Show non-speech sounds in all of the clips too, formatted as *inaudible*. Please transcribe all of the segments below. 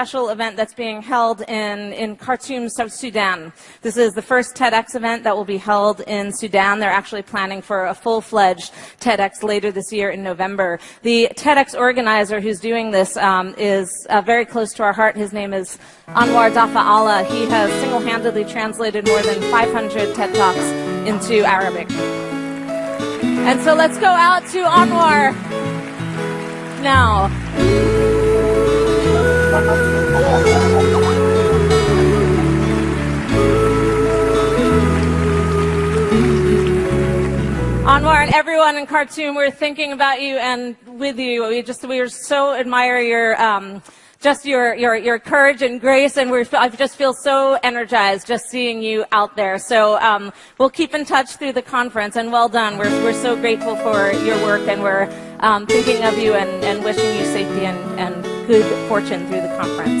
special event that's being held in, in Khartoum, South Sudan. This is the first TEDx event that will be held in Sudan. They're actually planning for a full-fledged TEDx later this year in November. The TEDx organizer who's doing this um, is uh, very close to our heart. His name is Anwar Dafa Allah. He has single-handedly translated more than 500 TED Talks into Arabic. And so let's go out to Anwar now. Anwar and everyone in Khartoum, we're thinking about you and with you. We just we so admire your um, just your, your your courage and grace, and we're I just feel so energized just seeing you out there. So um, we'll keep in touch through the conference, and well done. We're we're so grateful for your work, and we're um, thinking of you and, and wishing you safety and, and good fortune through the conference.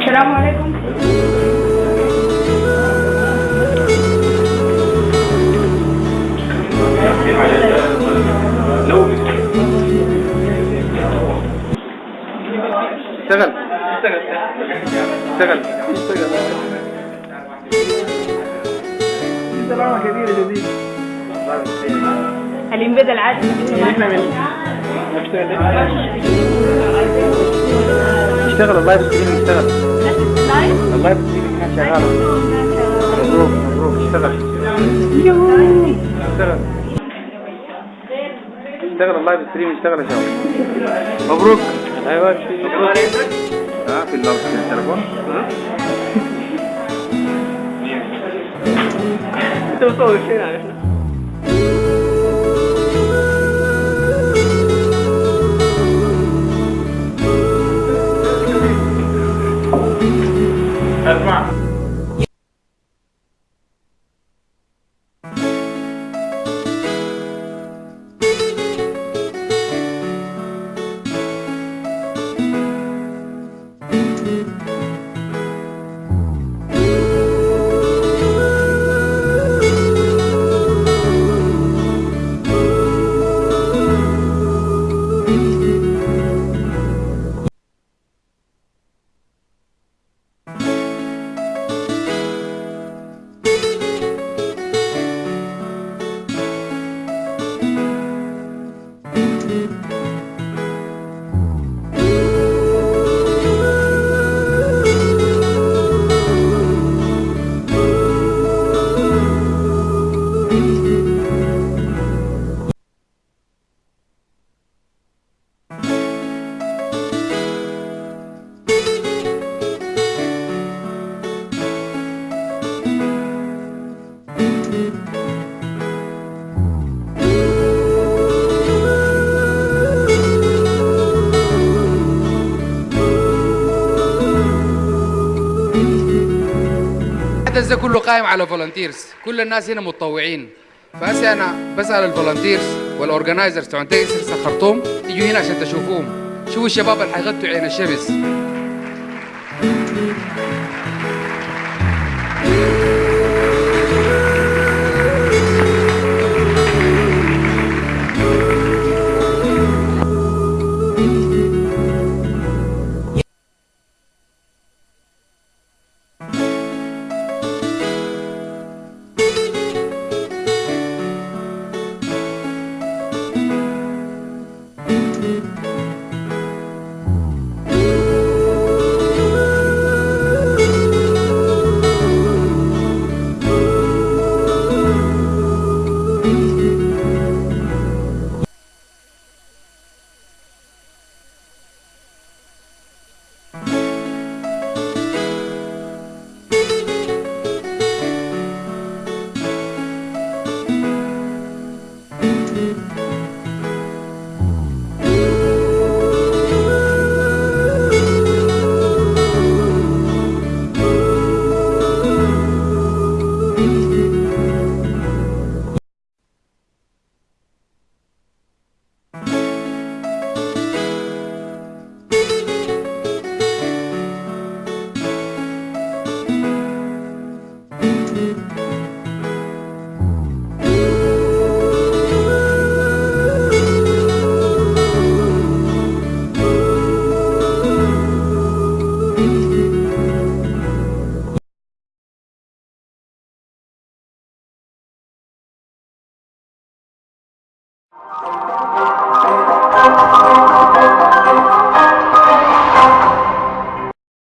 السلام عليكم اشتغل اشتغل اشتغل اشتغل كثيرة جديدة بدا العادي اشتغل ال live stream اشتغل ال live stream كان شغال اشتغل اشتغل اشتغل ال live stream اشتغل يا شباب مبروك ايوه مبروك اه في ال live stream التليفون *laughs* انت مصور فين على 媳妇 الحدث ده كله قائم على volunteers كل الناس هنا متطوعين فهسه انا بسال ال volunteers وال organizers تبعون TEDx سخرتهم يجوا هنا عشان تشوفوهم شوفوا الشباب اللي حيغطوا عين الشمس